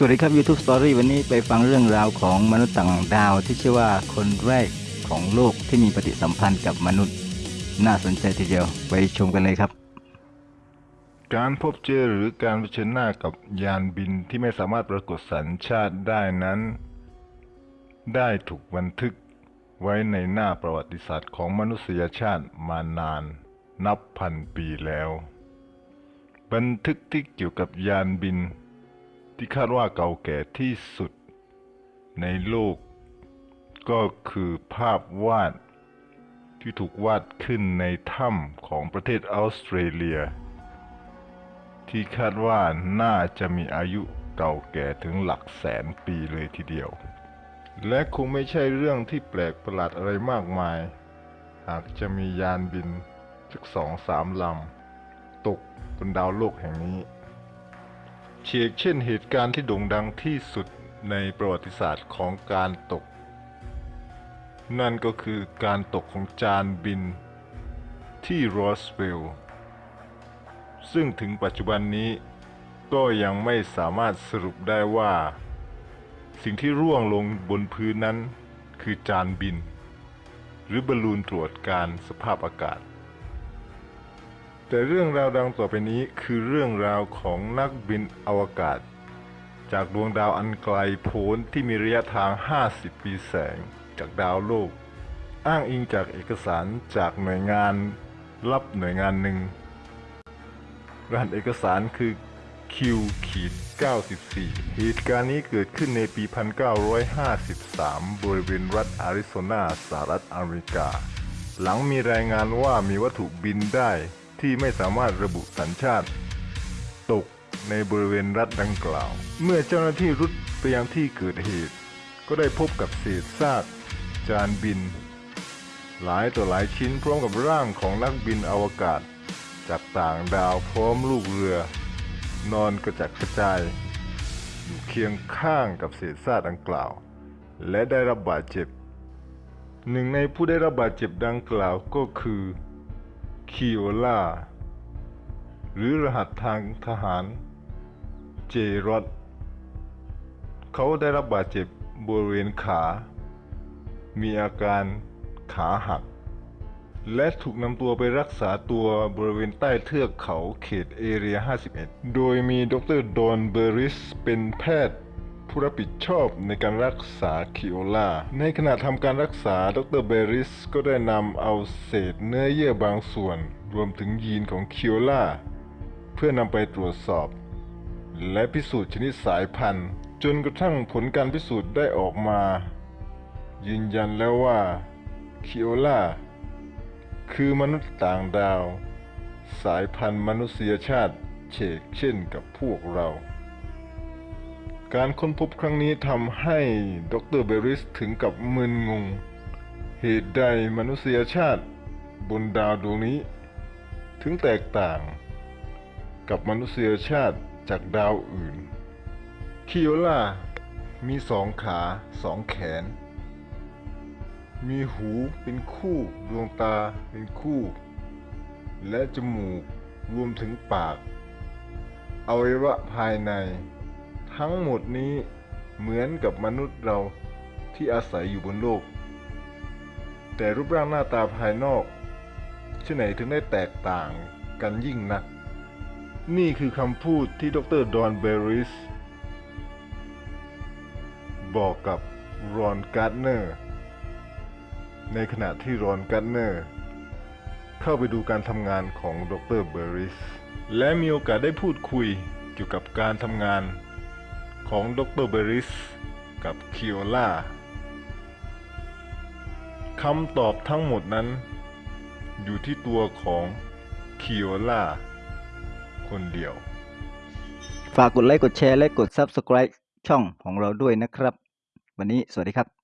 สวัสดีครับ YouTube Story วันนี้ไปฟังเรื่องราวของมนุษย์ต่างดาวที่ชื่อว่าคนแรกของโลกที่มีปฏิสัมพันธ์กับมนุษย์ น่าสนใจทีเดียวไปชมกันเลยครับ การพบเจอหรือการเผชิญหน้ากับยานบินที่ไม่สามารถปรากฏสัญชาติได้นั้น ได้ถูกบันทึกไว้ในหน้าประวัติศาสตร์ของมนุษยชาติมานาน นับพันปีแล้ว บันทึกที่เกี่ยวกับยานบิน ที่คาดว่าเก่าแก่ที่สุดในโลก ก็คือภาพวาดที่ถูกวาดขึ้นในถ้ำของประเทศออสเตรเลีย ที่คาดว่าน่าจะมีอายุเก่าแก่ถึงหลักแสนปีเลยทีเดียว และคงไม่ใช่เรื่องที่แปลกประหลาดอะไรมากมาย หากจะมียานบินสักสองสามลำ ตกบนดาวโลกแห่งนี้ เฉกเช่นเหตุการณ์ที่โด่งดังที่สุดในประวัติศาสตร์ของการตก นั่นก็คือการตกของจานบินที่โรสเวลล์ซึ่งถึงปัจจุบันนี้ก็ยังไม่สามารถสรุปได้ว่า สิ่งที่ร่วงลงบนพื้นนั้นคือจานบิน หรือบอลลูนตรวจการสภาพอากาศ แต่เรื่องราวดังต่อไปนี้คือเรื่องราวของนักบินอวกาศ จากดวงดาวอันไกลโพ้นที่มีระยะทาง 50 ปีแสงจากดาวโลก อ้างอิงจากเอกสารจากหน่วยงานรับหน่วยงานหนึ่งรหัสเอกสารคือ Q ขีด94 เหตุการณ์นี้เกิดขึ้นในปี 1953 บริเวณรัฐอาริโซนาสหรัฐอเมริกา หลังมีรายงานว่ามีวัตถุบินได้ ที่ไม่สามารถระบุสัญชาติ ตกในบริเวณรัฐดังกล่าว เมื่อเจ้าหน้าที่รุดไปยังที่เกิดเหตุ ก็ได้พบกับเศษซากจานบิน หลายต่อหลายชิ้นพร้อมกับร่างของนักบินอวกาศ จากต่างดาวพร้อมลูกเรือ นอนกระจัดกระจาย อยู่เคียงข้างกับเศษซากดังกล่าว และได้รับบาดเจ็บหนึ่งในผู้ได้รับบาดเจ็บดังกล่าวก็คือ คิโอล่า หรือรหัสทางทหาร เจรอดเขาได้รับบาดเจ็บบริเวณขา มีอาการขาหัก และถูกนำตัวไปรักษาตัวบริเวณใต้เทือกเขาเขตเอเรีย 51 โดยมีดรดอนเบอริสเป็นแพทย์ ผู้รับผิดชอบในการรักษาคิโอลาในขณะทำการรักษาดรเบริสก็ได้นำเอาเศษเนื้อเยื่อบางส่วน รวมถึงยีนของคิโอลาเพื่อนำไปตรวจสอบ และพิสูจน์ชนิดสายพันธุ์ จนกระทั่งผลการพิสูจน์ได้ออกมา ยืนยันแล้วว่าคิโอลาคือมนุษย์ต่างดาว สายพันธุ์มนุษยชาติเชกเช่นกับพวกเรา การค้นพบครั้งนี้ทำให้ดรเบริสถึงกับมึนงง เหตุใดมนุษยชาติบนดาวดวงนี้ ถึงแตกต่าง กับมนุษยชาติจากดาวอื่น คิโอล่ามีสองขาสองแขน มีหูเป็นคู่ดวงตาเป็นคู่ และจมูกรวมถึงปากอวัยวะภายใน ทั้งหมดนี้เหมือนกับมนุษย์เราที่อาศัยอยู่บนโลก แต่รูปร่างหน้าตาภายนอกที่ไหนถึงได้แตกต่างกันยิ่งนัก นี่คือคำพูดที่ดรดอนเบริส บอกกับรอนการ์ดเนอร์ ในขณะที่รอนการ์เนอร์ เข้าไปดูการทำงานของดรเบอริส และมีโอกาสได้พูดคุยเกี่ยวกับการทำงาน ของดรเบอริส กับคิโอล่าคำตอบทั้งหมดนั้น อยู่ที่ตัวของคิโอล่าคนเดียว ฝากกดไลค์กดแชร์และกด Subscribe ช่องของเราด้วยนะครับ วันนี้สวัสดีครับ